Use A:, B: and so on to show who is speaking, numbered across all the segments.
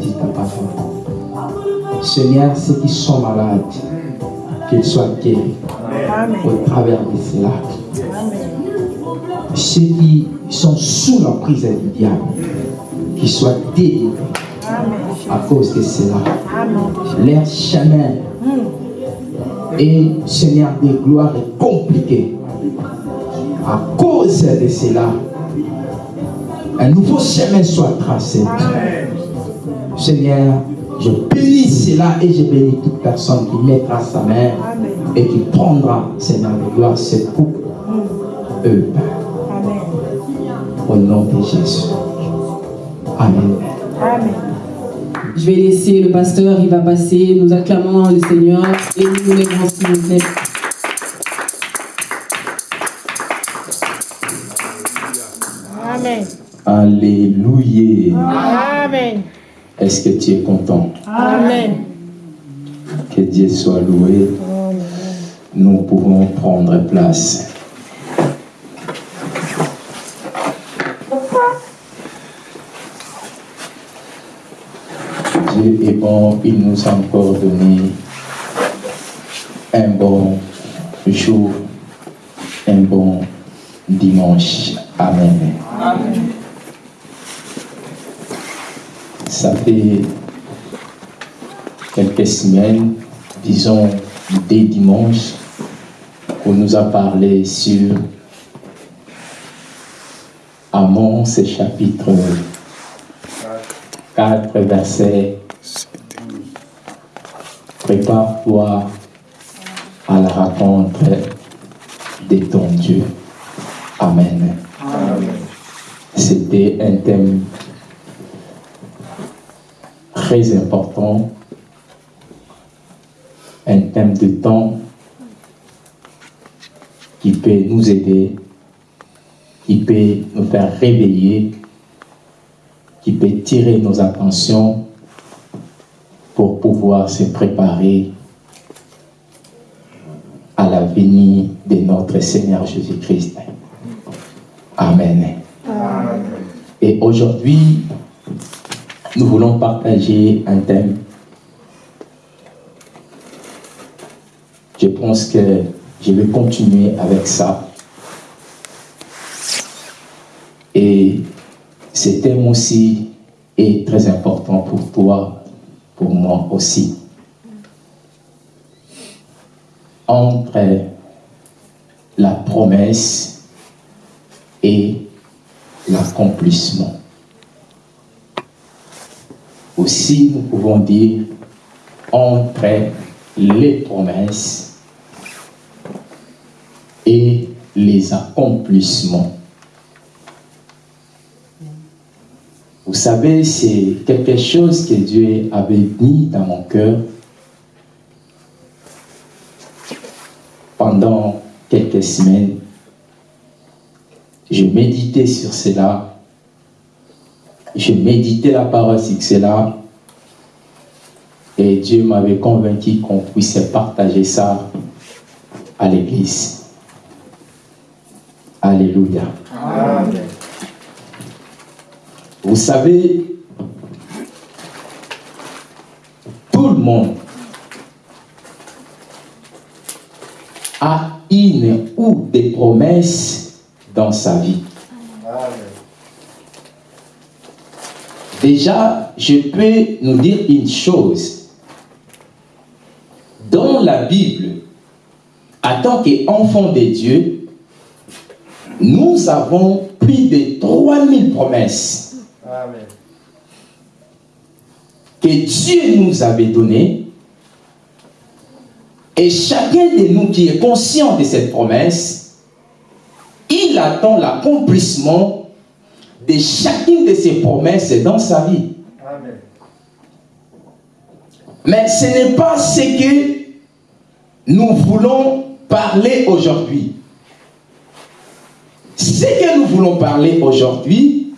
A: dit. Seigneur, ceux qui sont malades, qu'ils soient guéris au travers de cela. Ceux qui sont sous la prise du diable, qu'ils soient délivrés à cause de cela. Leur chemin et Seigneur de gloire est compliqué. À cause de cela, un nouveau chemin soit tracé. Seigneur, je bénis cela et je bénis toute personne qui mettra sa main et qui prendra, Seigneur de gloire, cette coupe. Eux. Au nom de Jésus. Amen.
B: Amen. Je vais laisser le pasteur, il va passer. Nous acclamons le Seigneur et nous s'il vous plaît.
C: Amen.
A: Alléluia.
C: Amen.
A: Est-ce que tu es content?
C: Amen.
A: Que Dieu soit loué. Nous pouvons prendre place. Dieu est bon, il nous a encore donné un bon jour, un bon dimanche. Amen. Ça fait quelques semaines, disons des dimanches, qu'on nous a parlé sur Amon, ce chapitre 4, verset Prépare-toi à la rencontre de ton Dieu. Amen. C'était un thème très important, un thème de temps qui peut nous aider, qui peut nous faire réveiller, qui peut tirer nos attentions pour pouvoir se préparer à la venue de notre Seigneur Jésus-Christ. Amen. Et aujourd'hui, nous voulons partager un thème. Je pense que je vais continuer avec ça. Et ce thème aussi est très important pour toi, pour moi aussi. Entre la promesse et l'accomplissement. Aussi, nous pouvons dire entre les promesses et les accomplissements. Vous savez, c'est quelque chose que Dieu avait mis dans mon cœur pendant quelques semaines. Je méditais sur cela. Je méditais la parole cela. Et Dieu m'avait convaincu qu'on puisse partager ça à l'église. Alléluia.
C: Amen.
A: Vous savez, tout le monde a une ou des promesses dans sa vie. Déjà, je peux nous dire une chose. Dans la Bible, en tant qu'enfants de Dieu, nous avons plus de 3000 promesses
C: Amen.
A: que Dieu nous avait données. Et chacun de nous qui est conscient de cette promesse, il attend l'accomplissement de chacune de ces promesses dans sa vie.
C: Amen.
A: Mais ce n'est pas ce que nous voulons parler aujourd'hui. Ce que nous voulons parler aujourd'hui,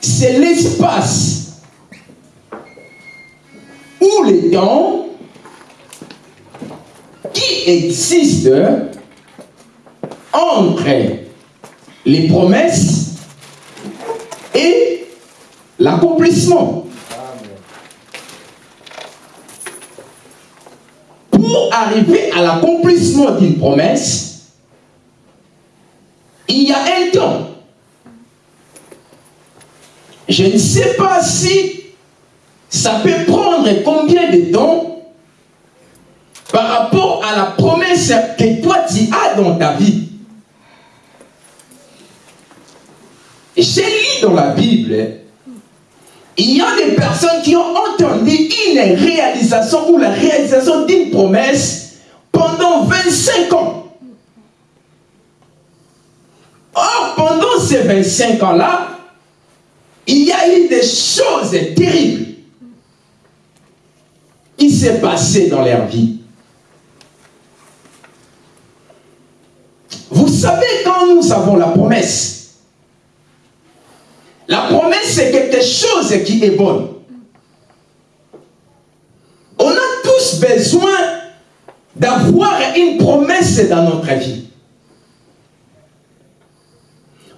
A: c'est l'espace ou les temps qui existent entre les promesses et l'accomplissement. Pour arriver à l'accomplissement d'une promesse, il y a un temps. Je ne sais pas si ça peut prendre combien de temps par rapport à la promesse que toi tu as dans ta vie. J'ai lu dans la Bible, il y a des personnes qui ont entendu une réalisation ou la réalisation d'une promesse pendant 25 ans. Or, pendant ces 25 ans-là, il y a eu des choses terribles qui s'est passé dans leur vie. Vous savez, quand nous avons la promesse, la promesse, c'est quelque chose qui est bonne. On a tous besoin d'avoir une promesse dans notre vie.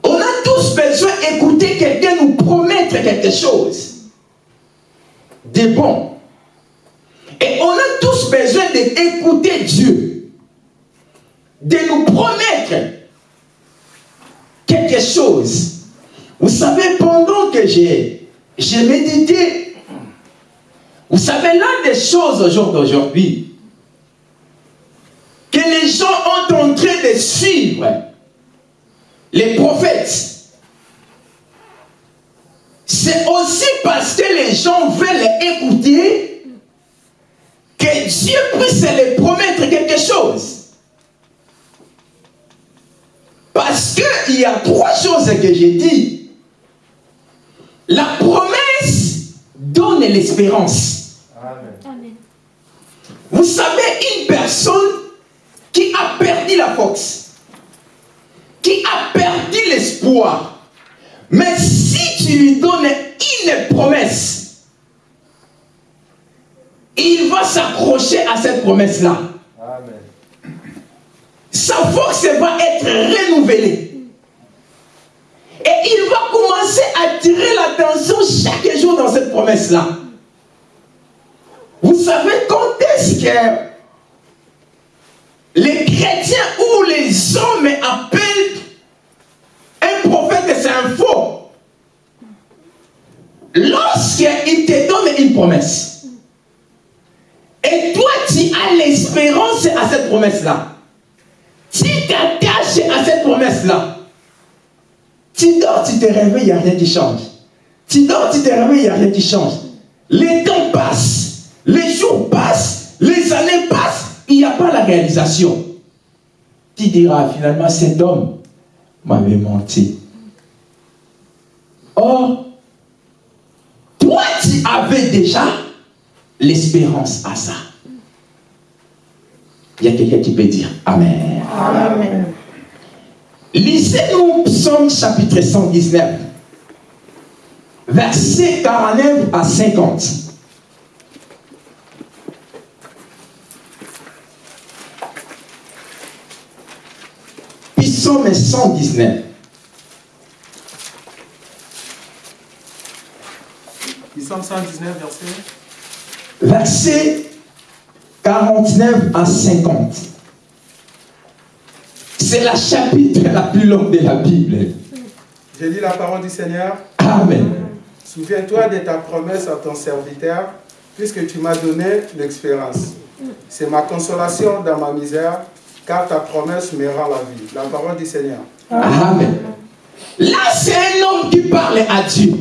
A: On a tous besoin d'écouter quelqu'un nous promettre quelque chose de bon. Et on a tous besoin d'écouter Dieu, de nous promettre quelque chose. Vous savez, pendant que j'ai médité, vous savez, l'un des choses au jour d'aujourd'hui, que les gens ont en train de suivre les prophètes, c'est aussi parce que les gens veulent écouter que Dieu puisse les promettre quelque chose. Parce qu'il y a trois choses que j'ai dit. La promesse donne l'espérance. Vous savez, une personne qui a perdu la force, qui a perdu l'espoir, mais si tu lui donnes une promesse, il va s'accrocher à cette promesse-là. Sa force va être renouvelée. Et il va commencer à tirer l'attention chaque jour dans cette promesse-là. Vous savez quand est-ce que les chrétiens ou les hommes appellent un prophète, c'est un faux? Lorsqu'il te donne une promesse, et toi tu as l'espérance à cette promesse-là, tu t'attaches à cette promesse-là, tu dors, tu te réveilles, il n'y a rien qui change. Tu dors, tu te réveilles, il n'y a rien qui change. Les temps passent, les jours passent, les années passent, il n'y a pas la réalisation. Tu diras finalement, cet homme m'avait menti. Or, toi, tu avais déjà l'espérance à ça. Il y a quelqu'un qui peut dire Amen. Amen. Lisez-nous Psaume chapitre 119, verset 49 à 50. Psaume 119.
D: Psaume 119, verset?
A: Verset 49 à 50. C'est la chapitre la plus longue de la Bible.
D: J'ai dit la parole du Seigneur.
A: Amen.
D: Souviens-toi de ta promesse à ton serviteur, puisque tu m'as donné l'expérience. C'est ma consolation dans ma misère, car ta promesse me rend la vie. La parole du Seigneur.
A: Amen. Là, c'est un homme qui parle à Dieu.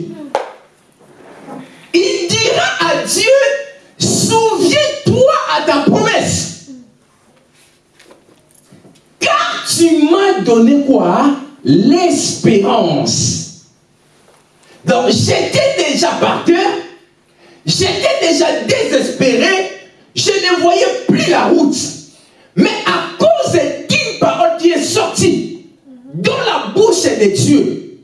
A: Il dira à Dieu, souviens-toi à ta promesse. Car tu m'as donné quoi? L'espérance. Donc j'étais déjà par cœur, j'étais déjà désespéré, je ne voyais plus la route. Mais à cause d'une parole qui est sortie dans la de Dieu,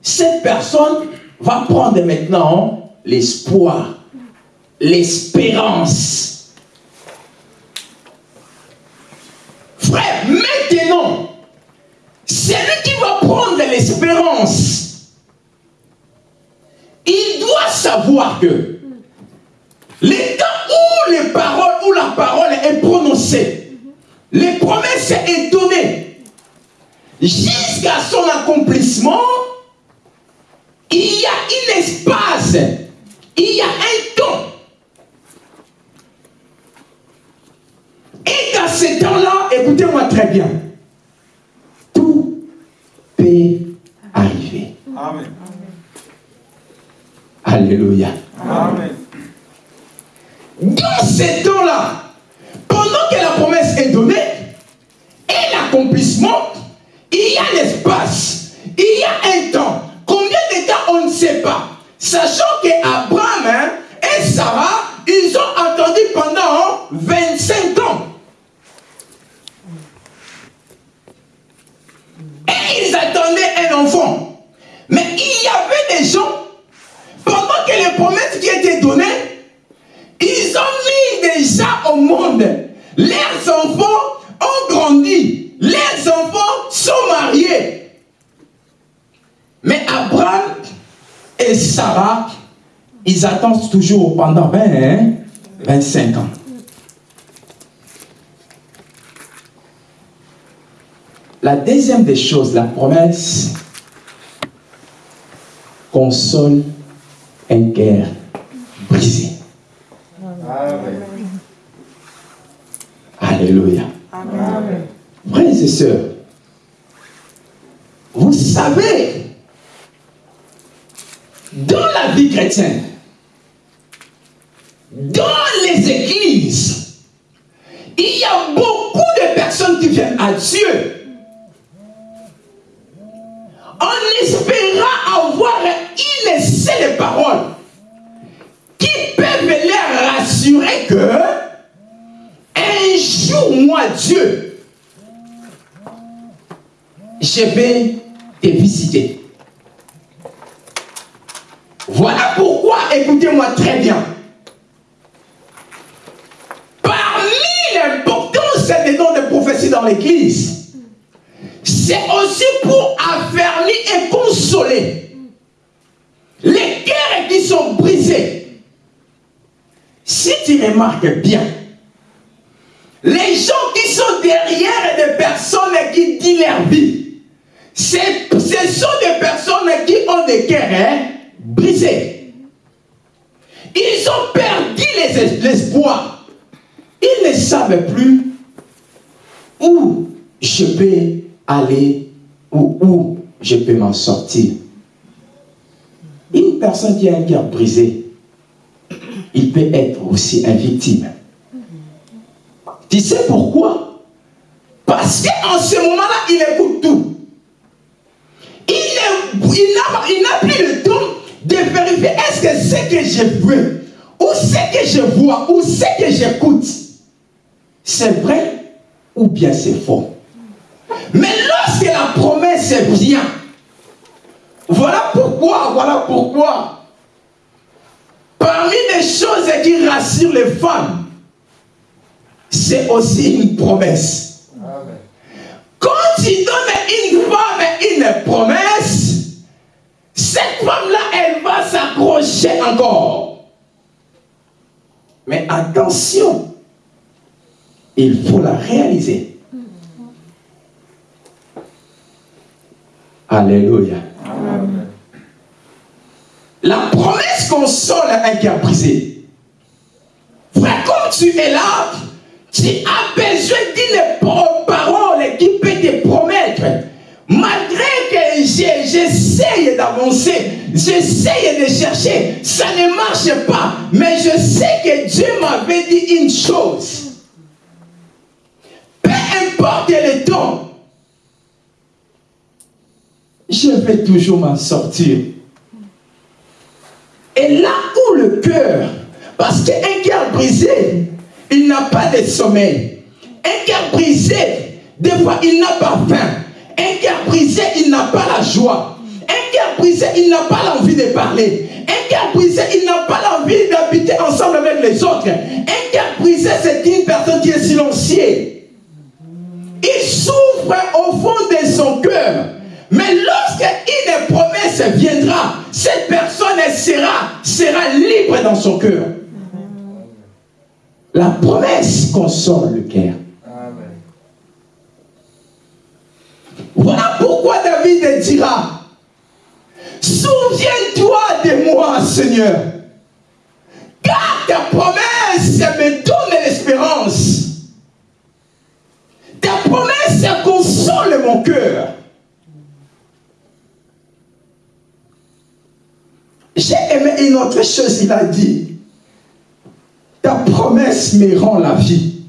A: cette personne va prendre maintenant l'espoir, l'espérance. Frère, maintenant, c'est lui qui va prendre l'espérance. Il doit savoir que les temps où les paroles, où la parole est prononcée, les promesses sont données jusqu'à son accomplissement, il y a un espace, il y a un temps. Et dans ce temps-là, écoutez-moi très bien, arriver.
D: Amen.
A: Alléluia.
D: Amen.
A: Dans ces temps-là, pendant que la promesse est donnée et l'accomplissement, il y a l'espace, il y a un temps. Combien de temps on ne sait pas. Sachant qu'Abraham hein, et Sarah, ils ont attendu pendant 25 ans. Et ils attendaient un enfant. Mais il y avait des gens, pendant que les promesses qui étaient données, ils ont mis déjà au monde. Leurs enfants ont grandi. Leurs enfants sont mariés. Mais Abraham et Sarah, ils attendent toujours pendant 20, hein, 25 ans. La deuxième des choses, la promesse console un cœur brisé. Alléluia. Frères et sœurs, vous savez, dans la vie chrétienne, dans les églises, il y a beaucoup de personnes qui viennent à Dieu en espérant avoir une seule parole qui peuvent les rassurer que un jour, moi, Dieu, je vais te visiter. Voilà pourquoi, écoutez-moi très bien. Parmi l'importance des dons de prophétie dans l'église, c'est aussi pour affermir et consoler les cœurs qui sont brisés. Si tu remarques bien, les gens qui sont derrière des personnes qui disent leur vie, ce sont des personnes qui ont des cœurs hein, brisés. Ils ont perdu les- l'espoir. Ils ne savent plus où je peux aller où je peux m'en sortir. Une personne qui a un cœur brisé, il peut être aussi une victime. Tu sais pourquoi? Parce qu'en ce moment-là, il écoute tout. Il n'a plus le temps de vérifier est-ce que ce que je veux, ou ce que je vois, ou ce que j'écoute, c'est vrai ou bien c'est faux. Mais lorsque la promesse vient, voilà pourquoi, voilà pourquoi, parmi les choses qui rassurent les femmes, c'est aussi une promesse. Quand tu donnes une femme une promesse, cette femme-là, elle va s'accrocher encore. Mais attention, il faut la réaliser. Alléluia. La promesse console un cœur brisé. Frère, comme tu es là, tu as besoin d'une pa- parole qui peut te promettre. Malgré que j'essaye d'avancer, j'essaye de chercher, ça ne marche pas. Mais je sais que Dieu m'avait dit une chose. Peu importe le temps, je vais toujours m'en sortir. Et là où le cœur, parce qu'un cœur brisé, il n'a pas de sommeil. Un cœur brisé, des fois, il n'a pas faim. Un cœur brisé, il n'a pas la joie. Un cœur brisé, il n'a pas l'envie de parler. Un cœur brisé, il n'a pas l'envie d'habiter ensemble avec les autres. Un cœur brisé, c'est une personne qui est silencieuse. Il souffre au fond de son cœur. Mais lorsque une promesse viendra, cette personne sera, sera libre dans son cœur. La promesse console le cœur. Voilà pourquoi David dira, souviens-toi de moi, Seigneur, car ta promesse me donne l'espérance. Ta promesse console mon cœur. J'ai aimé une autre chose, il a dit, ta promesse me rend la vie.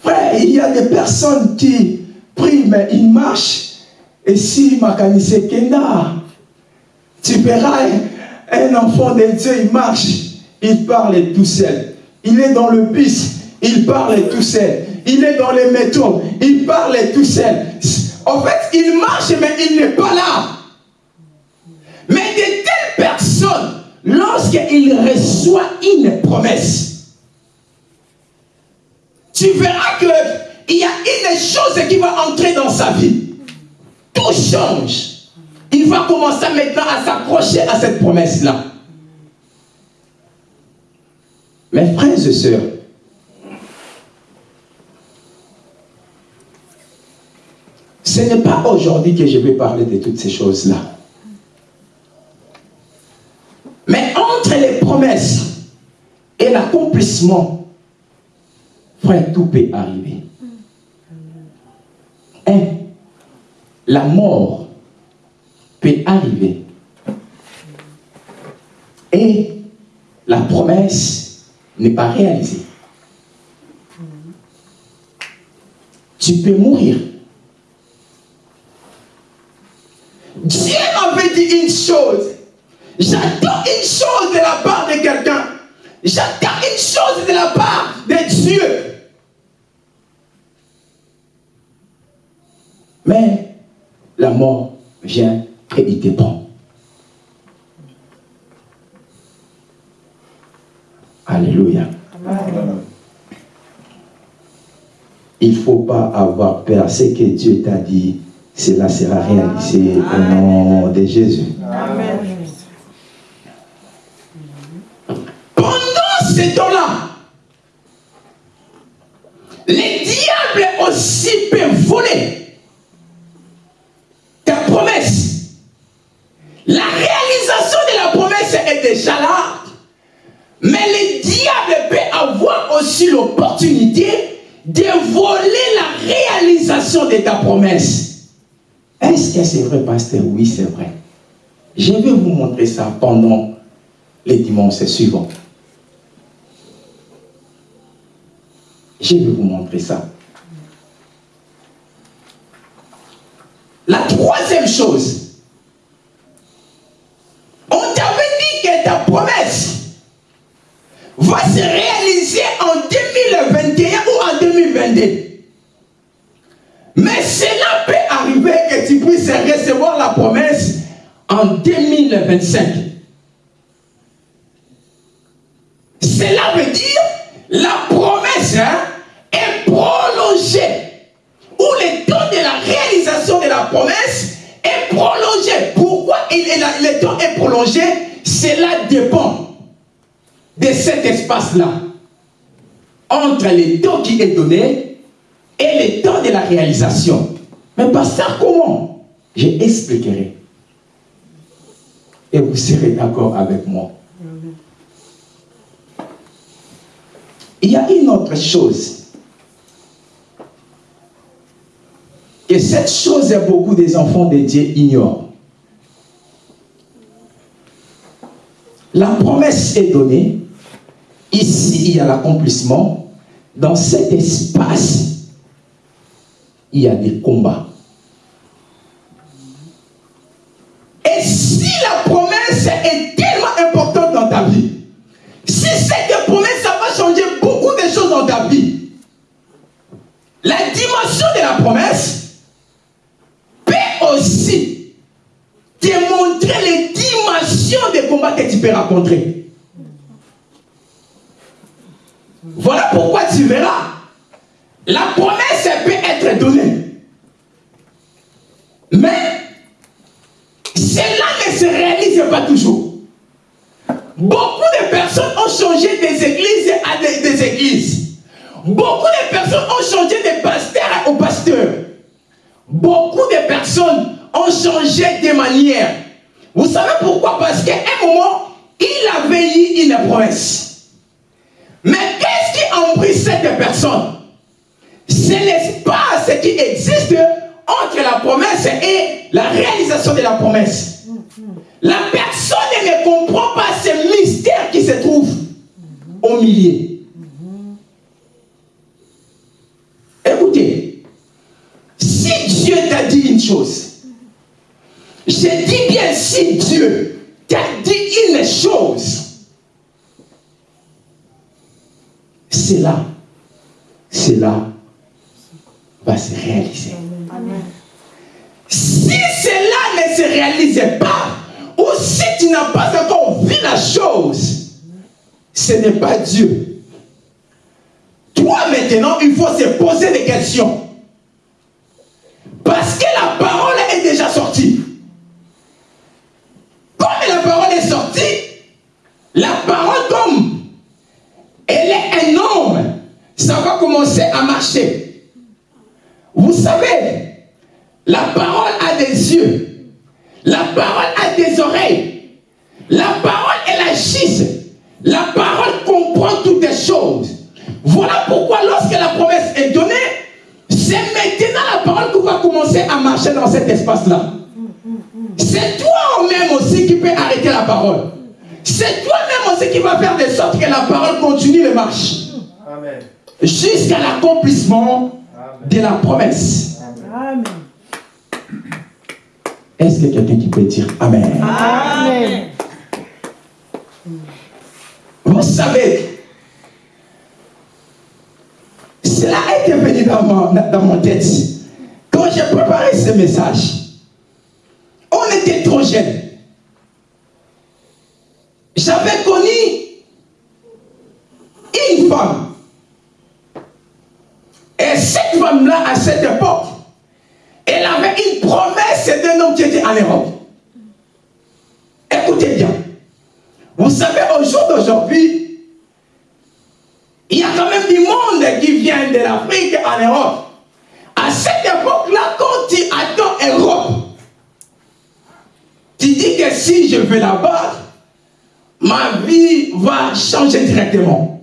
A: Frère, il y a des personnes qui prient, mais ils marchent. Et si Makanisé Kenda, tu verras un enfant de Dieu, il marche, il parle tout seul. Il est dans le bus, il parle tout seul. Il est dans les métros, il parle tout seul. En fait, il marche, mais il n'est pas là. Mais de telles personnes, lorsqu'il reçoit une promesse, tu verras qu'il y a une chose qui va entrer dans sa vie. Tout change. Il va commencer maintenant à s'accrocher à cette promesse-là. Mes frères et sœurs, ce n'est pas aujourd'hui que je vais parler de toutes ces choses-là. Mais entre les promesses et l'accomplissement, frère, tout peut arriver. Un, la mort peut arriver. Et la promesse n'est pas réalisée. Tu peux mourir. Dieu m'avait dit une chose. J'attends une chose de la part de quelqu'un. J'attends une chose de la part de Dieu. Mais la mort vient et il te prend. Alléluia. Il ne faut pas avoir peur. Ce que Dieu t'a dit, cela sera réalisé au nom de Jésus. Pendant ce temps-là, les diables aussi peuvent voler ta promesse. La réalisation de la promesse est déjà là. Mais les diables peuvent avoir aussi l'opportunité de voler la réalisation de ta promesse. Est-ce que c'est vrai, pasteur? Oui, c'est vrai. Je vais vous montrer ça pendant les dimanches suivants. Je vais vous montrer ça. La troisième chose, on t'avait dit que ta promesse va se réaliser en 2021 ou en 2022. Mais cela tu puisses recevoir la promesse en 2025. Cela veut dire la promesse hein, est prolongée. Ou le temps de la réalisation de la promesse est prolongé. Pourquoi le temps est prolongé? Cela dépend de cet espace-là. Entre le temps qui est donné et le temps de la réalisation. Mais par ça, comment Je expliquerai. Et vous serez d'accord avec moi. Il y a une autre chose. Que cette chose, beaucoup des enfants de Dieu ignorent. La promesse est donnée. Ici, il y a l'accomplissement. Dans cet espace, il y a des combats. Et si la promesse est tellement importante dans ta vie, si cette promesse, ça va changer beaucoup de choses dans ta vie, la dimension de la promesse peut aussi te démontrer les dimensions des combats que tu peux rencontrer. Voilà pourquoi tu verras la promesse peut être donnée. Mais cela ne se réalise pas toujours. Beaucoup de personnes ont changé des églises à des, églises. Beaucoup de personnes ont changé de pasteur au pasteur. Beaucoup de personnes ont changé de manière. Vous savez pourquoi? Parce qu'à un moment, il avait eu une promesse. Mais qu'est-ce qui pris cette personne? C'est l'espace qui existe entre la promesse et la réalisation de la promesse. La personne ne comprend pas ce mystère qui se trouve au milieu. Écoutez, si Dieu t'a dit une chose, je dis bien si Dieu t'a dit une chose, cela, cela va se réaliser. Si cela ne se réalisait pas, ou si tu n'as pas encore vu la chose, ce n'est pas Dieu. Toi maintenant, il faut se poser des questions. Parce que la parole est déjà sortie. Comme la parole est sortie, la parole comme elle est un homme, ça va commencer à marcher. Vous savez, la parole a des yeux. La parole a des oreilles. La parole, elle agisse. La parole comprend toutes les choses. Voilà pourquoi lorsque la promesse est donnée, c'est maintenant la parole qui va commencer à marcher dans cet espace-là. C'est toi-même aussi qui peux arrêter la parole. C'est toi-même aussi qui va faire de sorte que la parole continue de marcher. Jusqu'à l'accomplissement de la promesse.
C: Amen.
A: Est-ce que quelqu'un qui peut dire Amen?
C: Amen.
A: Vous savez, cela a été venu dans mon, dans mon tête. Quand j'ai préparé ce message, on était trop jeunes. J'avais connu une femme. Et cette femme-là, à cette époque, elle avait une promesse d'un homme qui était en Europe. Écoutez bien. Vous savez, au jour d'aujourd'hui, il y a quand même du monde qui vient de l'Afrique en Europe. À cette époque-là, quand tu attends Europe, tu dis que si je vais là-bas, ma vie va changer directement.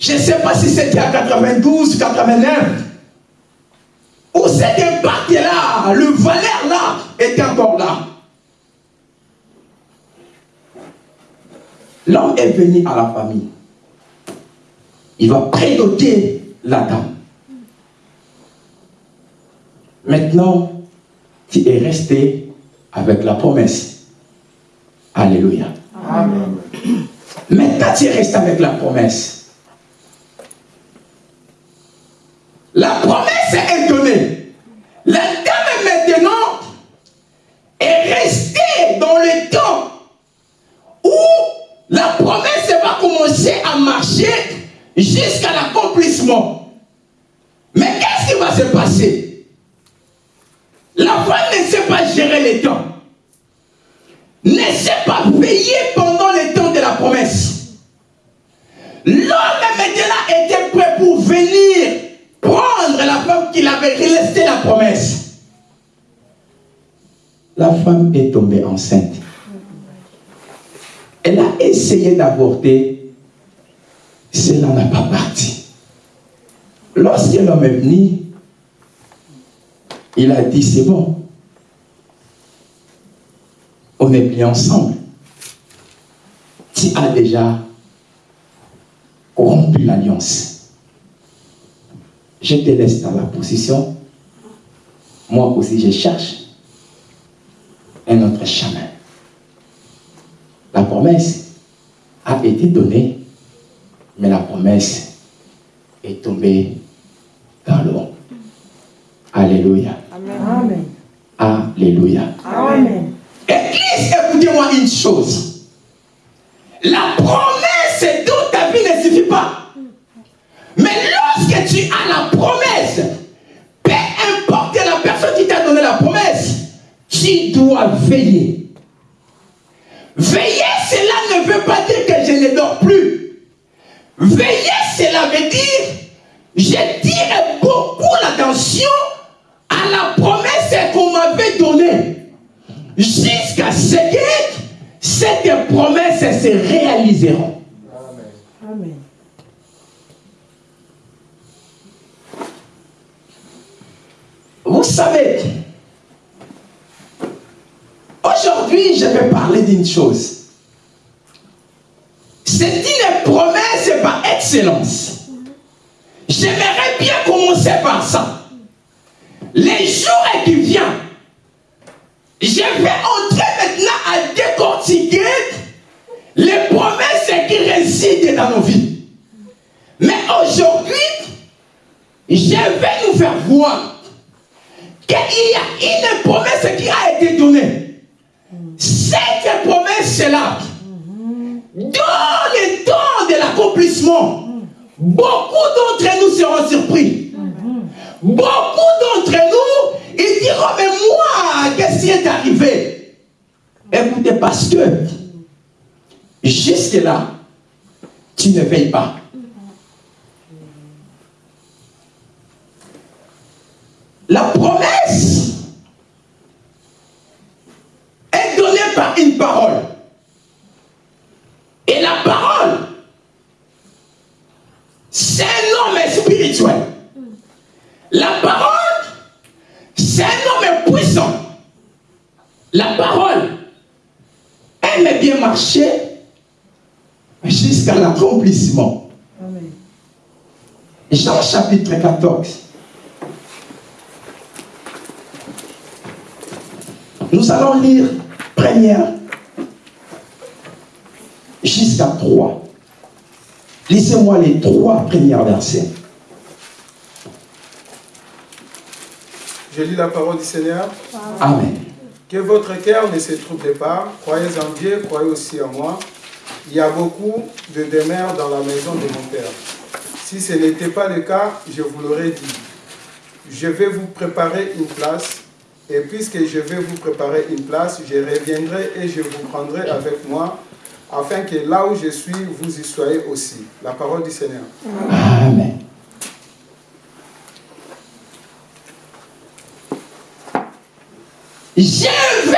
A: Je ne sais pas si c'était à 92, 89, où cet impact-là, le valeur-là, était encore là. L'homme est venu à la famille. Il va prédoter la dame. Maintenant, tu es resté avec la promesse. Alléluia.
C: Amen.
A: Maintenant, tu es resté avec la promesse. La promesse est donnée. La dame maintenant est restée dans le temps où la promesse va commencer à marcher jusqu'à l'accomplissement. La femme est tombée enceinte. Elle a essayé d'avorter. Cela n'a pas parti. Lorsque l'homme est venu, il a dit, c'est bon. On est bien ensemble. Tu as déjà rompu l'alliance. Je te laisse dans la position. Moi aussi, je cherche un autre chemin. La promesse a été donnée, mais la promesse est tombée dans l'eau. Alléluia.
C: Amen.
A: Alléluia.
C: Amen.
A: Église, écoutez-moi une chose.
C: Amen.
A: Vous savez, aujourd'hui, je vais parler d'une chose. C'est une promesse par excellence. J'aimerais bien commencer par ça. Les jours qui viennent, je vais entrer maintenant à décortiquer les promesses qui résident dans nos vies. Mais aujourd'hui, je vais nous faire voir qu'il y a une promesse qui a été donnée. Cette promesse-là, dans le temps de l'accomplissement, beaucoup d'entre nous seront surpris. Beaucoup d'entre nous, ils diront, mais moi, qu'est-ce qui est arrivé? Écoutez, parce que jusque-là, tu ne veilles pas. La promesse est donnée par une parole. Et la parole, c'est un homme spirituel. La parole, c'est un homme puissant. La parole aime bien marcher jusqu'à l'accomplissement. Jean chapitre 14. Nous allons lire première jusqu'à 3. Lisez-moi les trois premiers versets.
D: Je lis la parole du Seigneur.
A: Amen.
D: Que votre cœur ne se trouble pas. Croyez en Dieu, croyez aussi en moi. Il y a beaucoup de demeures dans la maison de mon Père. Si ce n'était pas le cas, je vous l'aurais dit. Je vais vous préparer une place. Et puisque je vais vous préparer une place, je reviendrai et je vous prendrai avec moi, afin que là où je suis, vous y soyez aussi. La parole du Seigneur.
A: Amen. Je vais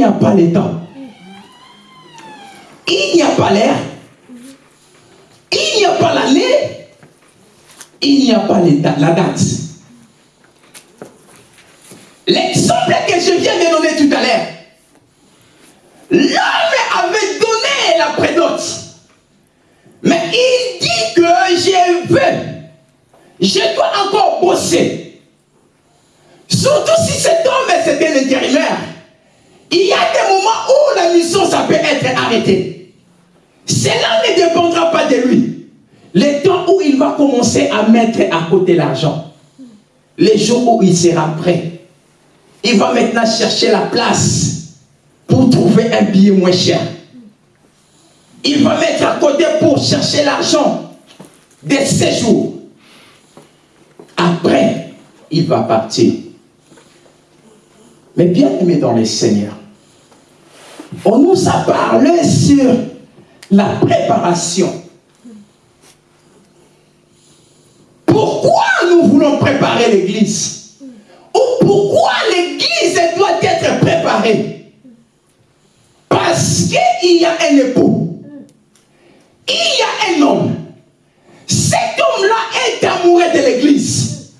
A: n'y a pas le temps. Il n'y a pas l'air? Il n'y a pas l'année. Il n'y a pas la date. L'exemple que je viens de donner tout à l'heure, l'homme avait donné la prédote. Mais il dit que je veux, je dois encore bosser. Où la mission, ça peut être arrêtée. Cela ne dépendra pas de lui. Le temps où il va commencer à mettre à côté l'argent. Les jours où il sera prêt. Il va maintenant chercher la place pour trouver un billet moins cher. Il va mettre à côté pour chercher l'argent de séjours. Après, il va partir. Mais bien aimé dans les seigneurs, on nous a parlé sur la préparation. Pourquoi nous voulons préparer l'église? Ou pourquoi l'église doit être préparée? Parce qu'il y a un époux. Il y a un homme. Cet homme-là est amoureux de l'église.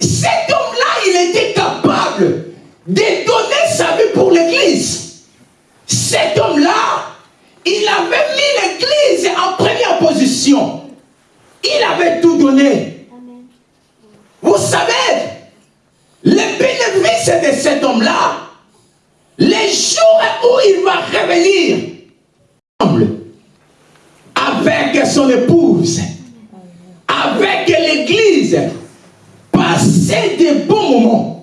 A: Cet homme-là, il était capable de donner sa vie pour l'église. Ce cet homme-là, il avait mis l'église en première position. Il avait tout donné. Vous savez, les bénéfices de cet homme-là, les jours où il va revenir, avec son épouse, avec l'église, passer des bons moments.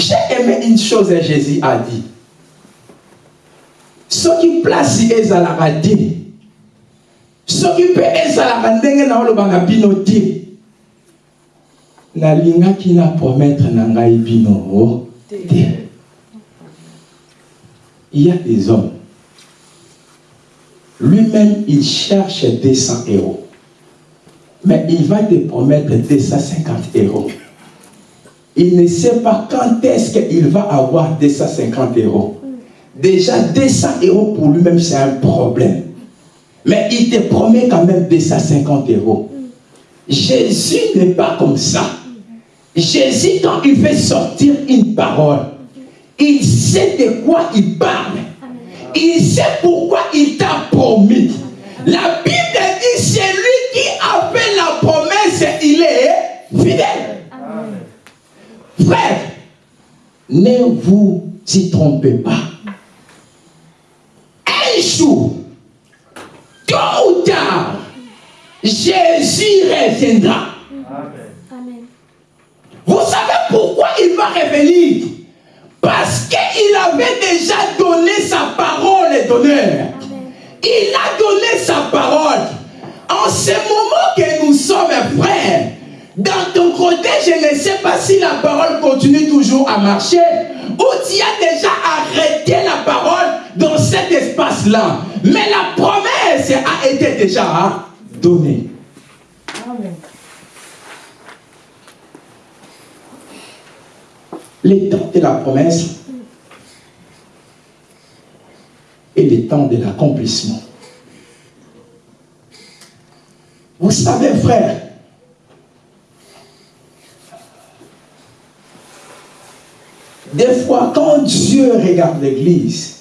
A: J'ai aimé une chose que Jésus a dit. Ce qui place ezalaka te soki mpe ezalaka ndenge na olobanga bino te nalingaki na promettre te il y a des hommes. Lui-même il cherche 200 euros. Mais il va te promettre 250 euros il ne sait pas quand est-ce qu'il va avoir 250 euros. Déjà, 200 euros pour lui-même, c'est un problème. Mais il te promet quand même 250 euros. Jésus n'est pas comme ça. Jésus, quand il fait sortir une parole, il sait de quoi il parle. Il sait pourquoi il t'a promis. La Bible dit, c'est lui qui a fait la promesse, il est fidèle. Frère, ne vous y trompez pas. Un jour, tôt ou tard, Jésus reviendra. Vous savez pourquoi il va revenir? Parce qu'il avait déjà donné sa parole d'honneur. Il a donné sa parole. En ce moment que nous sommes frères, dans ton côté, je ne sais pas si la parole continue toujours à marcher ou tu as déjà arrêté la parole dans cet espace-là. Mais la promesse a été déjà donnée.
C: Amen.
A: Les temps de la promesse et les temps de l'accomplissement. Vous savez, frère, Des fois, quand Dieu regarde l'Église,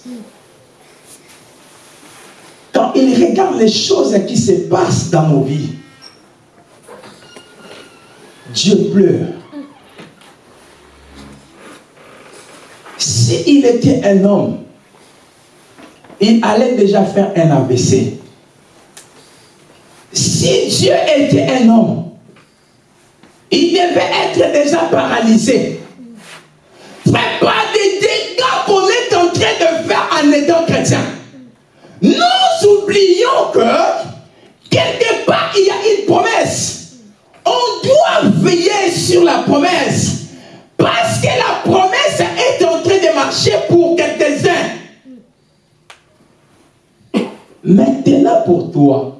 A: quand il regarde les choses qui se passent dans nos vies, Dieu pleure. S'il était un homme, il allait déjà faire un AVC. Si Dieu était un homme, il devait être déjà paralysé. Pas des dégâts qu'on est en train de faire en étant chrétien. Nous oublions que quelque part il y a une promesse. On doit veiller sur la promesse. Parce que la promesse est en train de marcher pour quelques-uns. Maintenant pour toi,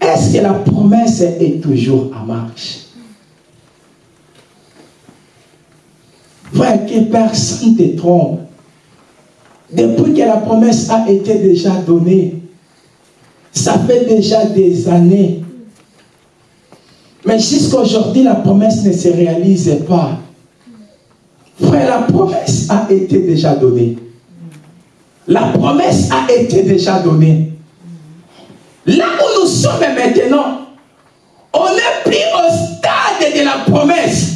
A: est-ce que la promesse est toujours en marche? Frère, que personne ne te trompe. Depuis que la promesse a été déjà donnée, ça fait déjà des années. Mais jusqu'à aujourd'hui, la promesse ne se réalise pas. Frère, la promesse a été déjà donnée. La promesse a été déjà donnée. Là où nous sommes maintenant, on n'est plus au stade de la promesse.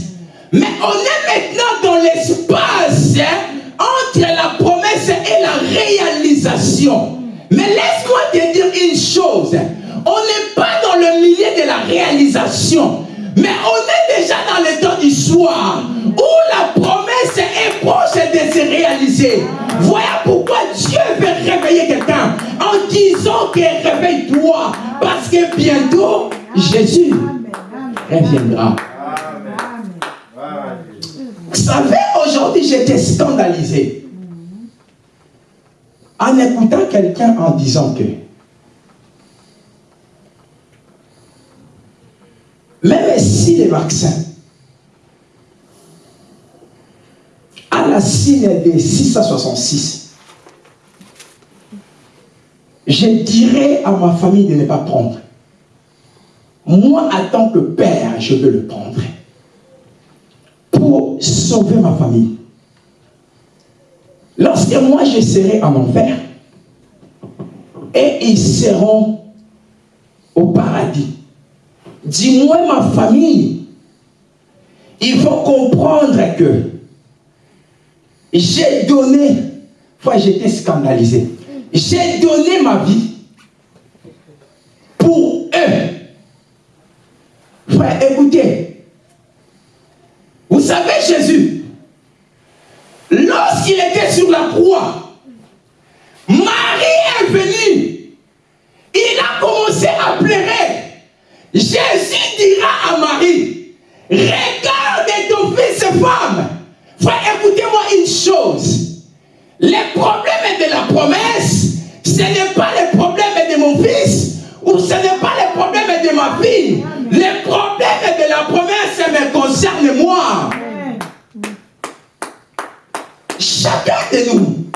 A: Mais on est maintenant dans l'espace hein, entre la promesse et la réalisation. Mais laisse-moi te dire une chose. On n'est pas dans le milieu de la réalisation. Mais on est déjà dans le temps du soir où la promesse est proche de se réaliser. Voilà pourquoi Dieu veut réveiller quelqu'un en disant que réveille-toi parce que bientôt Jésus reviendra. Savez, aujourd'hui, j'étais scandalisé en écoutant quelqu'un en disant que même si les vaccins à la signe des 666, je dirais à ma famille de ne pas prendre. Moi, en tant que père, je veux le prendre pour sauver ma famille. Lorsque moi je serai en enfer, et ils seront au paradis. Dis-moi ma famille, il faut comprendre que j'ai donné, fois j'étais scandalisé, j'ai donné ma vie pour eux. Frère, écoutez, savez Jésus, lorsqu'il était sur la croix, Marie est venue. Il a commencé à pleurer. Jésus dira à Marie, regarde ton fils et femme. Frère, écoutez-moi une chose. Les problèmes de la promesse, ce n'est pas les problèmes de mon fils ou ce n'est fille. Les problèmes de la promesse me concernent moi. Chacun de nous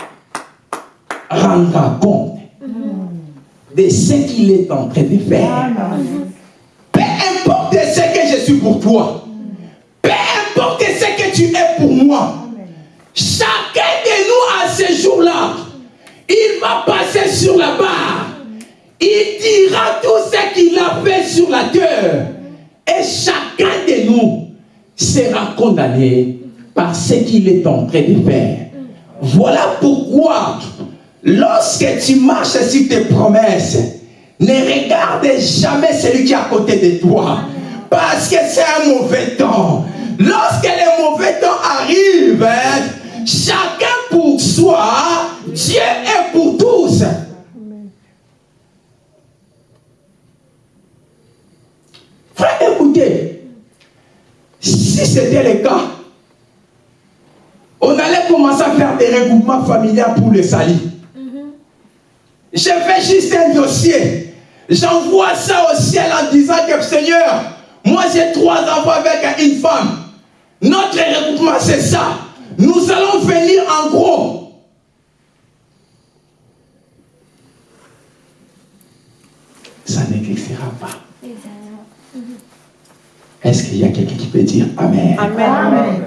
A: rendra compte de ce qu'il est en train de faire. Peu importe ce que je suis pour toi, peu importe ce que tu es pour moi, chacun de nous à ce jour-là, il va passer sur la barre. Il dira tout ce qu'il a fait sur la terre. Et chacun de nous sera condamné par ce qu'il est en train de faire. Voilà pourquoi Lorsque tu marches sur tes promesses, ne regarde jamais celui qui est à côté de toi. Parce que c'est un mauvais temps. Lorsque les mauvais temps arrivent, chacun pour soi, Dieu est pour tous. Frère, écoutez, si c'était le cas, on allait commencer à faire des regroupements familiaux pour le salut. Je fais juste un dossier. J'envoie ça au ciel en disant que Seigneur, moi j'ai trois enfants avec une femme. Notre regroupement, c'est ça. Nous allons venir en gros. Ça n'existera pas. Est-ce qu'il y a quelqu'un qui peut dire Amen?
C: Amen. Amen.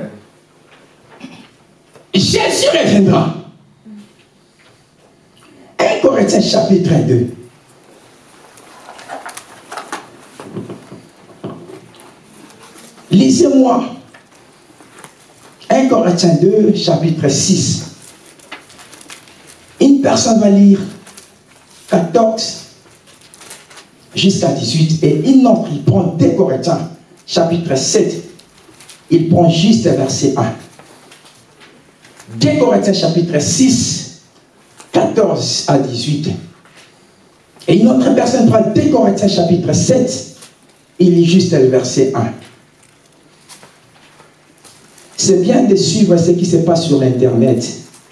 A: Jésus reviendra. 1 Corinthiens chapitre 2. Lisez-moi 1 Corinthiens 2, chapitre 6. Une personne va lire 14 jusqu'à 18 et une autre, il prend 2 Corinthiens, chapitre 7. Il prend juste verset 1. 2 Corinthiens chapitre 6, 14 à 18. Et une autre personne prend 2 Corinthiens chapitre 7, il lit juste le verset 1. C'est bien de suivre ce qui se passe sur Internet.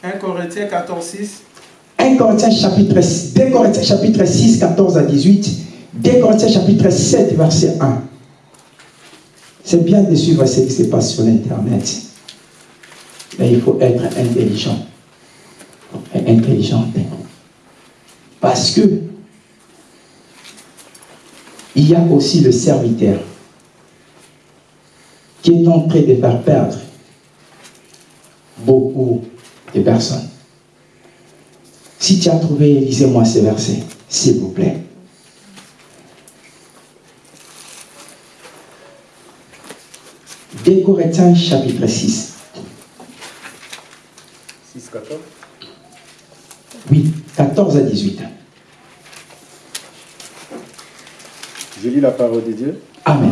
D: 1 Corinthiens 14, 6.
A: 1 Corinthiens chapitre 2 Corinthiens chapitre 6, 14 à 18. 2 Corinthiens chapitre 7, verset 1. C'est bien de suivre ce qui se passe sur Internet. Mais il faut être intelligent. Et. Parce que il y a aussi le serviteur qui est en train de faire perdre beaucoup de personnes. Si tu as trouvé, lisez-moi ces versets, s'il vous plaît. Des Corinthiens chapitre 6.
E: 6, 14.
A: Oui, 14 à 18.
E: Je lis la parole de Dieu.
A: Amen.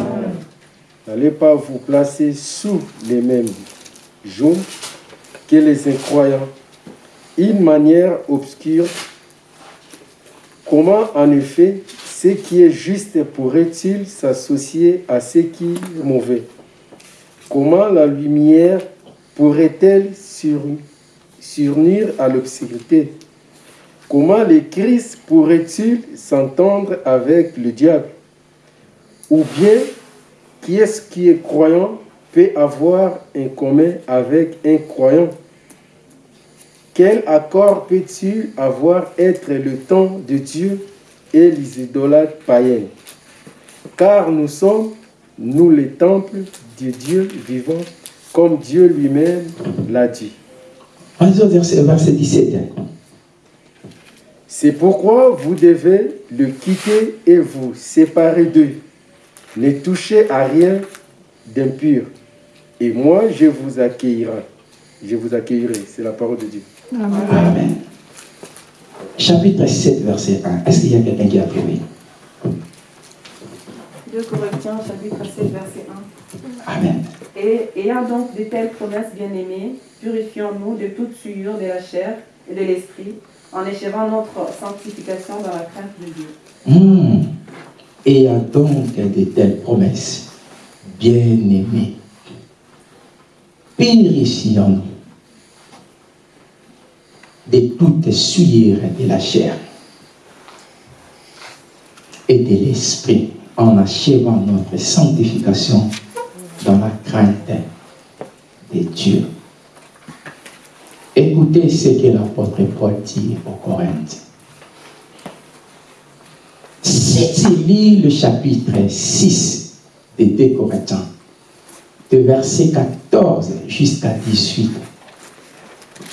E: N'allez pas vous placer sous les mêmes jours que les incroyants. Une manière obscure. Comment en effet ce qui est juste pourrait-il s'associer à ce qui est mauvais? Comment la lumière pourrait-elle sur, surnir à l'obscurité? Comment le Christ pourrait-il s'entendre avec le diable? Ou bien, qui est-ce qui est croyant peut avoir un commun avec un croyant? Quel accord peut-il avoir être le temps de Dieu et les idolâtres païens? Car nous sommes, nous, les temples de Dieu vivant, comme Dieu lui-même l'a dit.
A: Verset, verset 17.
E: C'est pourquoi vous devez le quitter et vous séparer d'eux. Ne touchez à rien d'impur. Et moi, je vous accueillerai. Je vous accueillerai. C'est la parole de Dieu.
A: Amen. Chapitre 7, verset 1. Est-ce qu'il y a quelqu'un qui a trouvé
F: 2 Corinthiens chapitre 7 verset 1.
A: Amen.
F: Et ayant donc de telles promesses bien-aimées, purifions-nous de toute souillure de la chair et de l'esprit, en achevant notre sanctification dans la crainte de Dieu.
A: Ayant donc de telles promesses, bien-aimés, purifions-nous de toute souillure de la chair et de l'esprit en achevant notre sanctification dans la crainte de Dieu. Écoutez ce que l'apôtre Paul dit aux Corinthiens. Si tu lis le chapitre 6 de 2 Corinthiens, de verset 14 jusqu'à 18,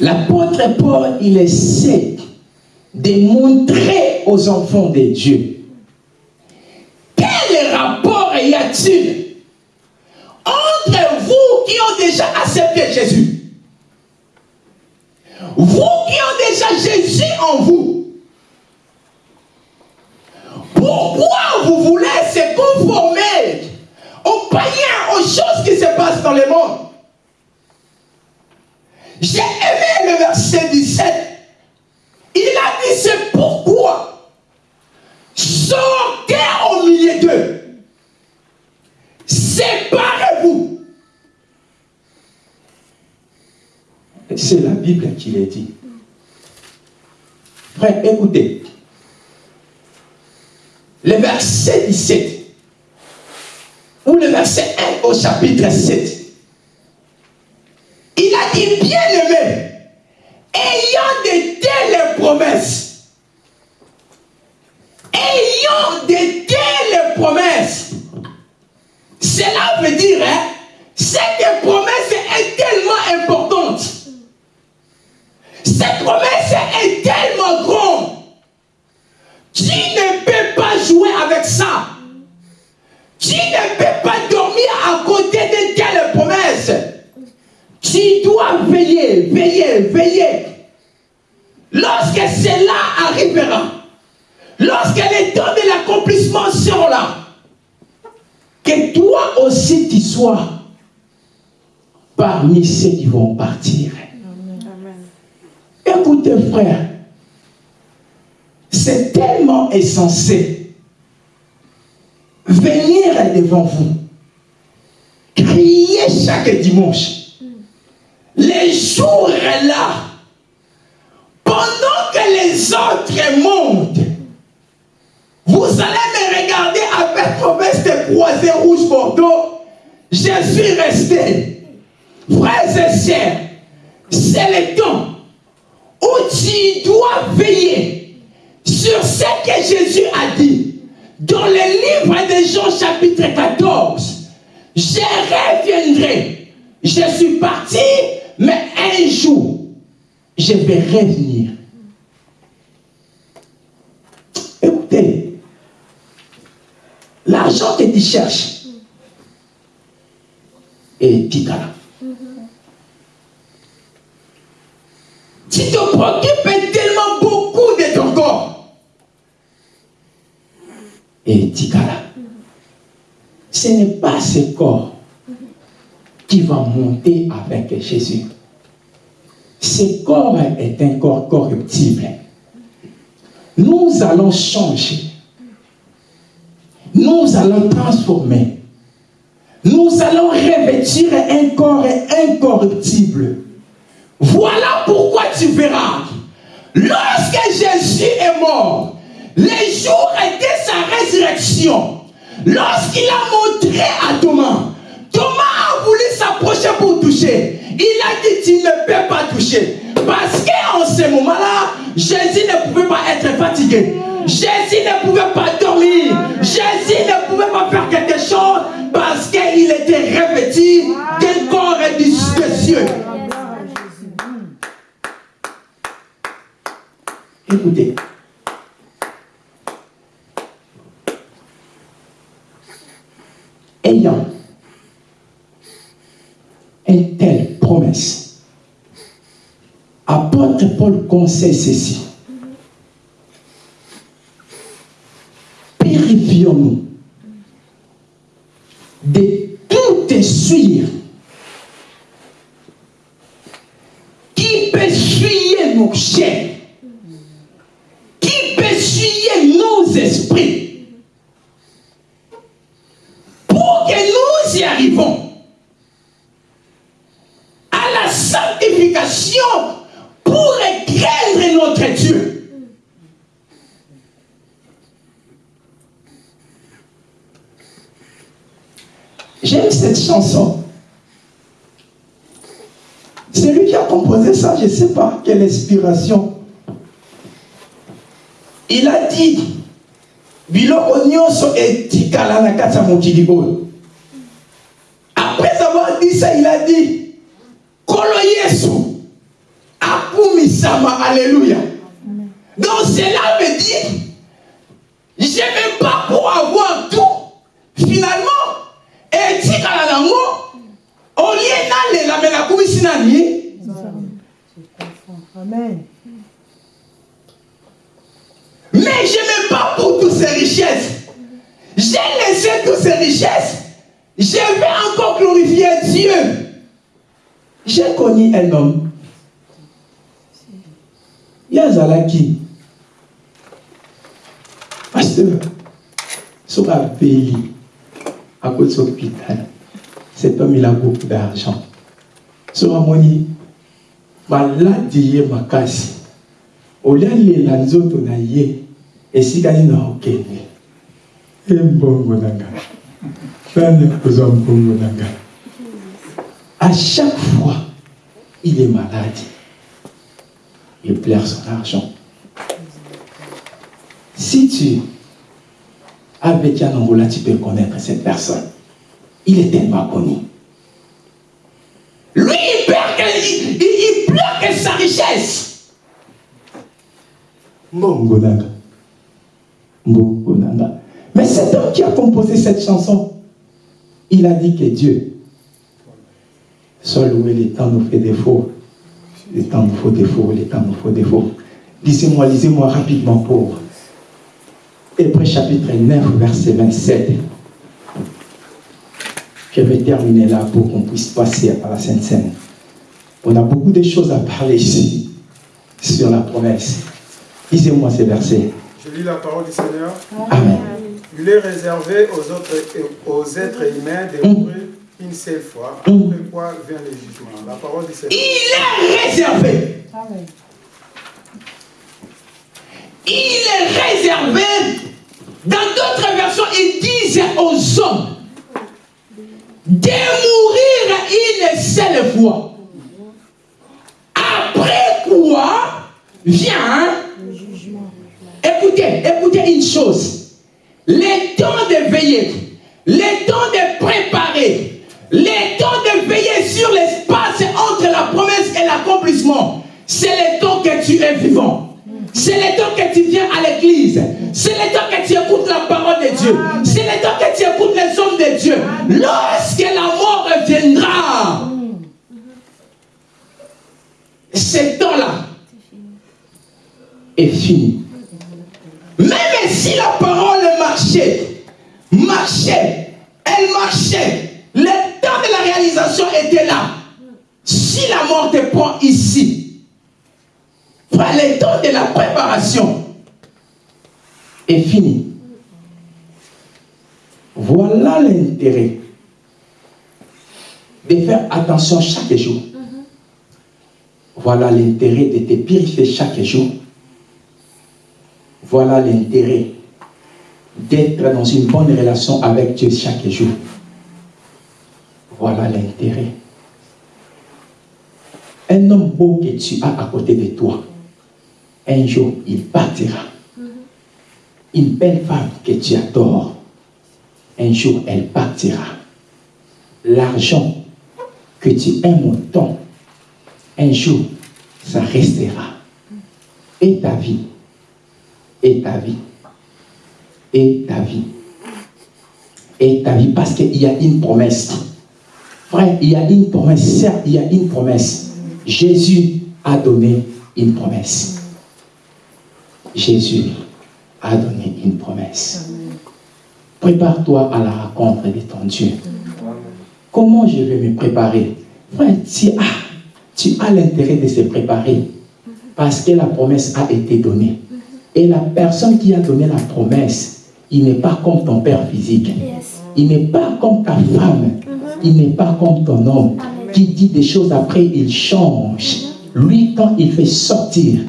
A: l'apôtre Paul, il essaie de montrer aux enfants de Dieu quel rapport y a-t-il déjà accepté Jésus vous qui ont déjà Jésus en vous, pourquoi vous voulez se conformer aux païens, aux choses qui se passent dans le monde? J'ai aimé le verset 17. Il a dit c'est pourquoi sortez au milieu d'eux. Séparez-vous. C'est la Bible qui l'a dit. Frère, écoutez. Le verset 17, ou le verset 1 au chapitre 7, il a dit, bien aimé, ayant de telles promesses, ayant de telles promesses, cela veut dire, hein, cette promesse est tellement importante. Cette promesse est tellement grande. Tu ne peux pas jouer avec ça. Tu ne peux pas dormir à côté de telle promesse. Tu dois veiller, veiller, veiller. Lorsque cela arrivera, lorsque les temps de l'accomplissement seront là, que toi aussi tu sois parmi ceux qui vont partir. Écoutez, frère, c'est tellement essentiel. Venir devant vous, crier chaque dimanche, les jours là, pendant que les autres montent, vous allez me regarder avec vos vestes croisées rouge bordeaux. Je suis resté. Frères et sœurs, c'est le temps où tu dois veiller sur ce que Jésus a dit dans le livre de Jean chapitre 14. Je reviendrai. Je suis parti, mais un jour, je vais revenir. Écoutez, l'argent que tu cherches est Tikala. Tu te préoccupes tellement beaucoup de ton corps. Et Tikala, ce n'est pas ce corps qui va monter avec Jésus. Ce corps est un corps corruptible. Nous allons changer. Nous allons transformer. Nous allons revêtir un corps incorruptible. Voilà pourquoi tu verras. Lorsque Jésus est mort, les jours de sa résurrection, lorsqu'il a montré à Thomas, Thomas a voulu s'approcher pour toucher. Il a dit, tu ne peux pas toucher. Parce qu'en ce moment-là, Jésus ne pouvait pas être fatigué. Jésus ne pouvait pas dormir. Jésus ne pouvait pas faire quelque chose parce qu'il était revêtu d'un corps des cieux. Écoutez. Ayant une telle promesse, apôtre Paul conseille ceci. Purifions-nous de tout essuire qui peut essuyer nos chairs, qui peut essuyer nos esprits, pour que nous y arrivons à la sanctification pour écraindre notre Dieu. J'aime cette chanson. C'est lui qui a composé ça, je ne sais pas quelle inspiration. Il a dit, biloko nyonso etikala na kati ya. Homme ye azalaki pasteur. Soki abeli akoti hôpital. Cet homme il a beaucoup d'argent. Soki amoni baladi ye makasi olia lela nzoto na ye esika nini okende e mbongo na ngai nani akozwa mbongo na ngai à chaque fois il est malade il pleure son argent si tu avec Yann Angola, tu peux connaître cette personne. Il est tellement connu. Lui, il perd il, il, il pleure sa richesse. Mbongo nanga. Mbongo nanga. Mais cet homme qui a composé cette chanson, il a dit que Dieu, seul où les temps nous fait défaut, les temps nous faut défaut, les temps nous faut défaut. Lisez-moi, lisez-moi rapidement pour Hébreu chapitre 9, verset 27. Je vais terminer là pour qu'on puisse passer à la Sainte Seine. On a beaucoup de choses à parler ici sur la promesse. Lisez-moi ces versets.
D: Je lis la parole du Seigneur.
A: Amen.
D: Il est réservé aux, autres, aux êtres humains de mourir une seule fois, après quoi vient le jugement. La parole du Seigneur.
A: Il est réservé.
C: Amen.
A: Il est réservé. Dans d'autres versions, ils disent aux hommes de mourir une seule fois. Après quoi vient, écoutez, écoutez une chose. Le temps de veiller, le temps de préparer, le temps de veiller sur l'espace entre la promesse et l'accomplissement, c'est le temps que tu es vivant. C'est le temps que tu viens à l'église. C'est le temps que tu écoutes la parole de Dieu. C'est le temps que tu écoutes les hommes de Dieu. Lorsque la mort viendra, ce temps-là est fini. Même si la parole marchait, marchait, elle marchait, était là. Si la mort te prend ici, Frère, le temps de la préparation est fini. Voilà l'intérêt de faire attention chaque jour. Voilà l'intérêt de te purifier chaque jour. Voilà l'intérêt d'être dans une bonne relation avec Dieu chaque jour. Voilà l'intérêt. Un homme beau que tu as à côté de toi, un jour, il partira. Une belle femme que tu adores, un jour, elle partira. L'argent que tu aimes autant, un jour, ça restera. Et ta vie, et ta vie. Et ta vie. Et ta vie, parce qu'il y a une promesse. Frère, il y a une promesse. Certes, il y a une promesse. Jésus a donné une promesse. Jésus a donné une promesse. Prépare-toi à la rencontre de ton Dieu. Comment je vais me préparer? Frère, tu as, tu as l'intérêt de se préparer parce que la promesse a été donnée. Et la personne qui a donné la promesse, il n'est pas comme ton père physique. Il n'est pas comme ta femme. Il n'est pas comme ton homme qui dit des choses après, il change. Lui, quand il fait sortir,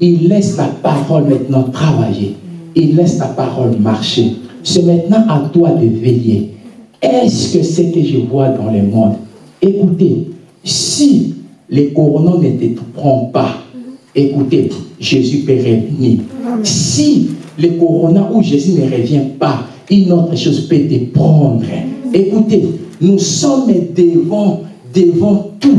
A: il laisse la parole maintenant travailler. Il laisse la parole marcher. C'est maintenant à toi de veiller. Est-ce que ce que je vois dans le monde Écoutez, si les coronaux ne te prennent pas, écoutez, Jésus peut revenir. Si le corona où Jésus ne revient pas, une autre chose peut te prendre. Écoutez, nous sommes devant, devant tout.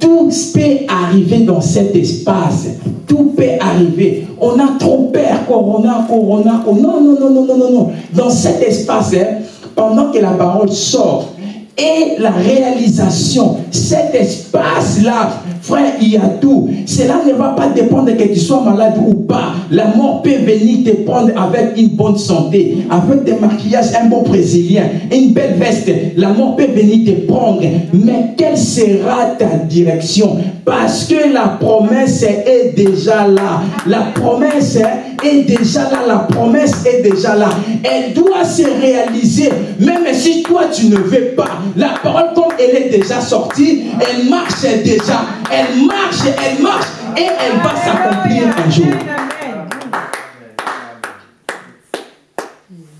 A: Tout peut arriver dans cet espace. Tout peut arriver. On a trop peur, corona, corona. Oh, non, non, non, non, non, non, non. Dans cet espace, hein, pendant que la parole sort, et la réalisation, cet espace-là, frère, il y a tout. Cela ne va pas dépendre que tu sois malade ou pas. La mort peut venir te prendre avec une bonne santé, avec des maquillages, un bon brésilien, une belle veste. La mort peut venir te prendre. Mais quelle sera ta direction? Parce que la promesse est déjà là. La promesse est déjà là. La promesse est déjà là. Elle doit se réaliser. Même si toi, tu ne veux pas. La parole, comme elle est déjà sortie, elle marche déjà. Elle marche, elle marche et elle va s'accomplir un jour.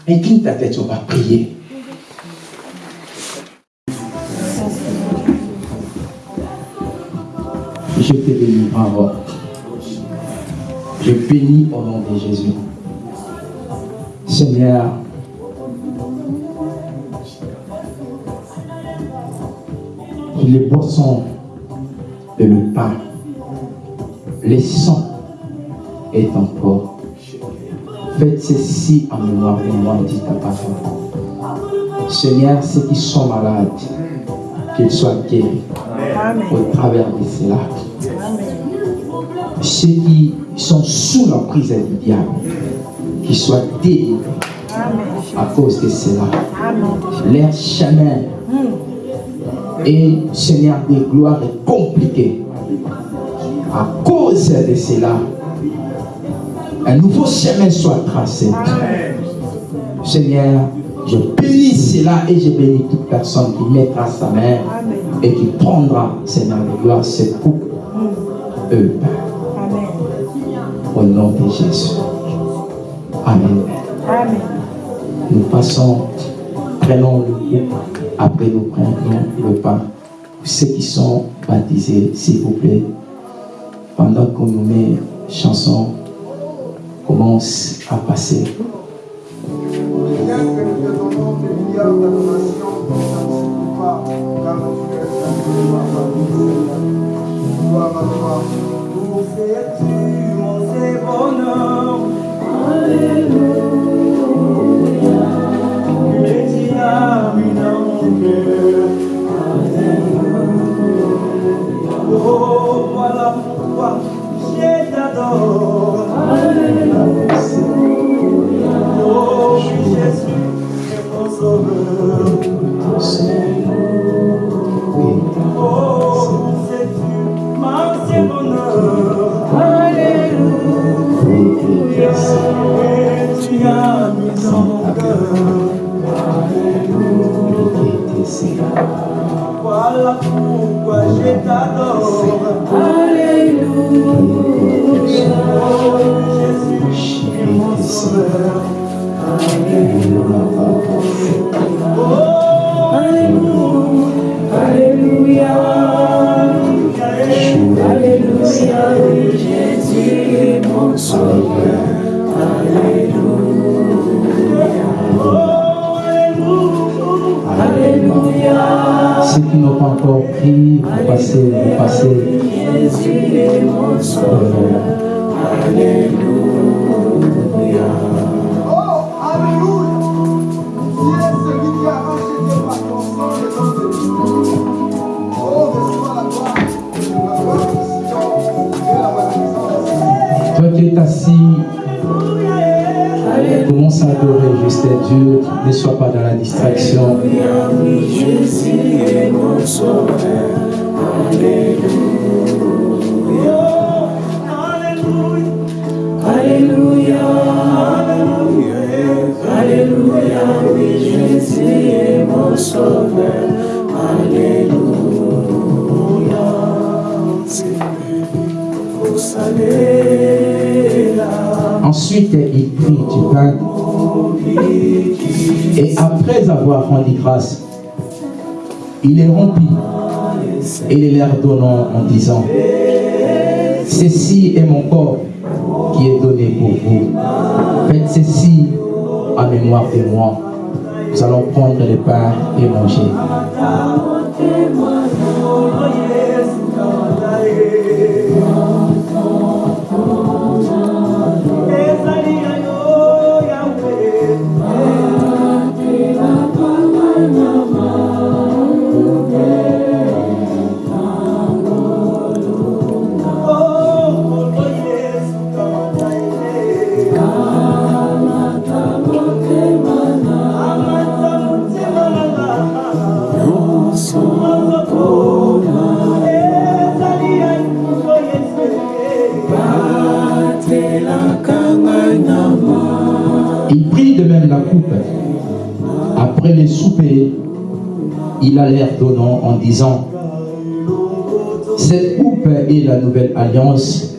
A: Incline ta tête, on va prier. Je te bénis, bravo. Je bénis au nom de Jésus. Seigneur, les boissons et le pain, les sangs est encore. Faites ceci en mémoire de moi, dit ta parole. Seigneur, ceux qui sont malades, qu'ils soient guéris au travers de cela. Ceux qui sont sous la prise du diable, qu'ils soient délivrés à cause de cela. Leur chemin et Seigneur des gloires est compliqué. À cause de cela, un nouveau chemin soit tracé. Seigneur, je bénis cela et je bénis toute personne qui mettra sa main et qui prendra, Seigneur de gloire, cette coupe. Eux. Au nom de Jésus. Amen. Nous passons, prenons le coupe. Après nous prenons le pain. Ceux qui sont baptisés, s'il vous plaît, pendant qu'on nous met chanson, commence à passer.
G: Pour
A: Ceux qui n'ont pas encore pris, vous passez, vous passez.
G: Est. Alléluia. Oh, Alléluia. Tu es celui qui a racheté par ton sang les hommes de Dieu. Oh, reçois la gloire, la gloire du Seigneur et la magnificence.
A: Toi qui es assis, commence à adorer juste Dieu. Ne sois pas dans la distraction. Ensuite, il prit du pain. Et après avoir rendu grâce, il les rompit et les leur donnant en disant Ceci est mon corps qui est donné pour vous. Faites ceci en mémoire de moi. Nous allons prendre le pain et manger. Après le souper, il a l'air donnant en disant Cette coupe est la nouvelle alliance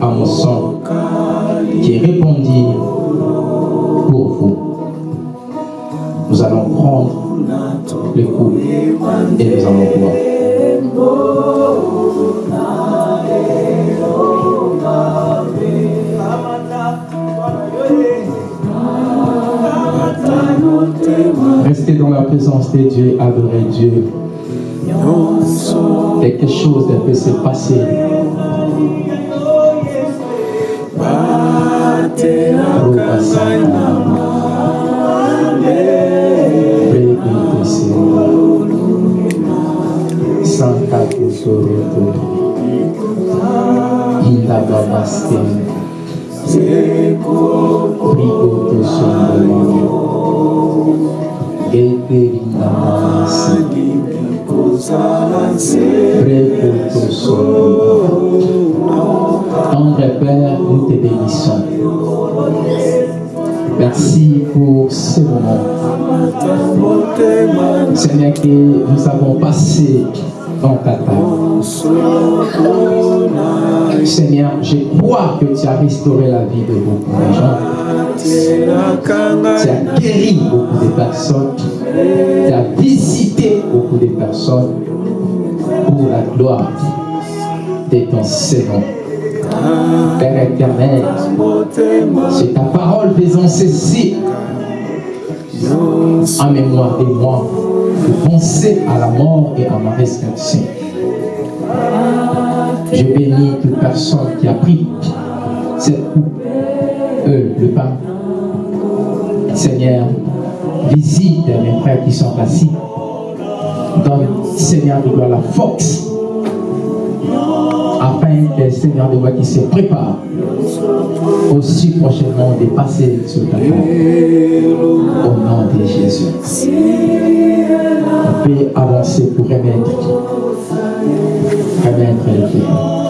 A: à mon sang qui répondit pour vous. Nous allons prendre le coupe et nous allons boire. Dans la présence de Dieu, adorez Dieu. Quelque chose peut se passer. Santa. Tesoro. Brigo Tesoro. Tendre Père, nous te bénissons. Merci pour ce moment. Seigneur, que nous avons passé ta table. Seigneur, je crois que tu as restauré la vie de beaucoup de gens. Tu as guéri beaucoup de personnes. Tu as visité beaucoup de personnes pour la gloire de ton Seigneur. Père éternel, c'est ta parole faisant ceci en mémoire de moi, penser à la mort et à ma résurrection. Je bénis toute personne qui a pris cette coupe, eux, le pain. Seigneur, visite mes frères qui sont assis. Donne, Seigneur, de gloire la force afin que Seigneur de gloire qui se prépare aussi prochainement de passer sur ta table. Au nom de Jésus. On peut avancer pour remettre, remettre le Père.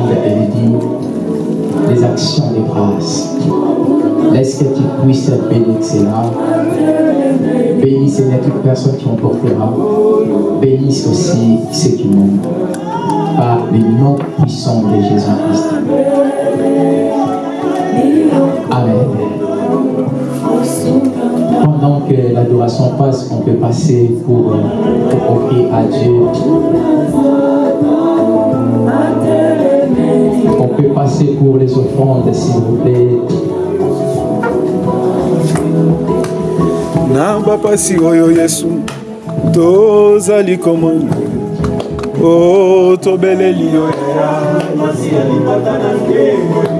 A: Et les dîmes, les actions de grâce. Laisse que tu puisses bénir cela. Bénis, Seigneur, toute personne qui en portera. Bénisse aussi ceux qui m'ont. Par le nom puissant de Jésus-Christ. Amen. Pendant que l'adoration passe, on peut passer pour, euh, pour offrir à Dieu. Peut passer pour les offrandes, s'il vous plaît.
H: na bapasi oyo yesu tozali komona o tobeleli yo
A: Amen.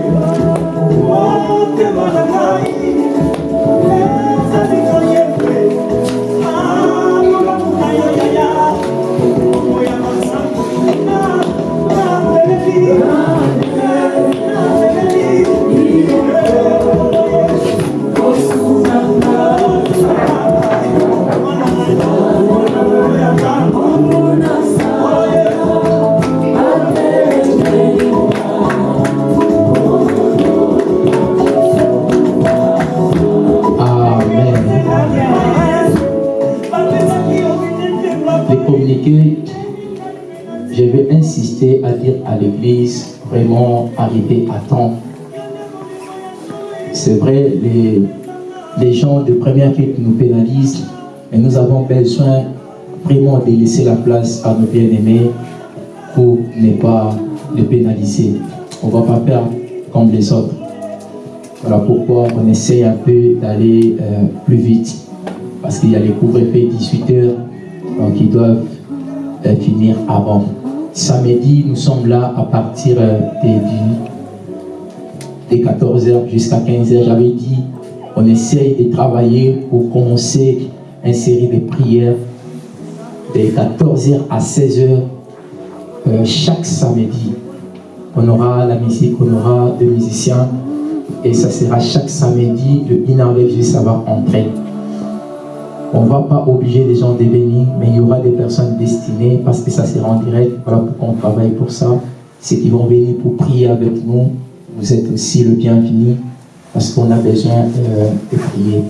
A: Les, gens de première qui nous pénalisent, mais nous avons besoin vraiment de laisser la place à nos bien-aimés pour ne pas les pénaliser. On ne va pas faire comme les autres. Voilà pourquoi on essaye un peu d'aller euh, plus vite. Parce qu'il y a les couvre-feux 18h, donc ils doivent euh, finir avant. Samedi, nous sommes là à partir euh, des, des 14h jusqu'à 15h. J'avais dit, on essaye de travailler pour commencer une série de prières de 14h à 16h euh, chaque samedi. On aura la musique, on aura des musiciens et ça sera chaque samedi, le Inarveg, ça va entrer. On ne va pas obliger les gens de venir, mais il y aura des personnes destinées parce que ça sera en direct. Voilà pourquoi on travaille pour ça. Ceux qui vont venir pour prier avec nous, vous êtes aussi le bienvenu parce qu'on a besoin euh, de prier.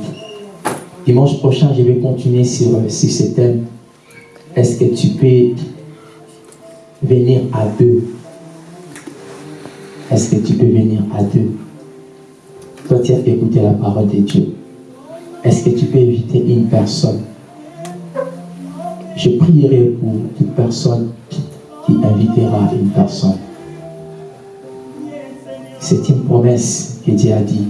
A: Dimanche prochain, je vais continuer sur, sur ce thème. Est-ce que tu peux venir à deux? Est-ce que tu peux venir à deux? Toi, tu as écouté la parole de Dieu. Est-ce que tu peux inviter une personne? Je prierai pour toute personne qui invitera une personne. C'est une promesse que Dieu a dit.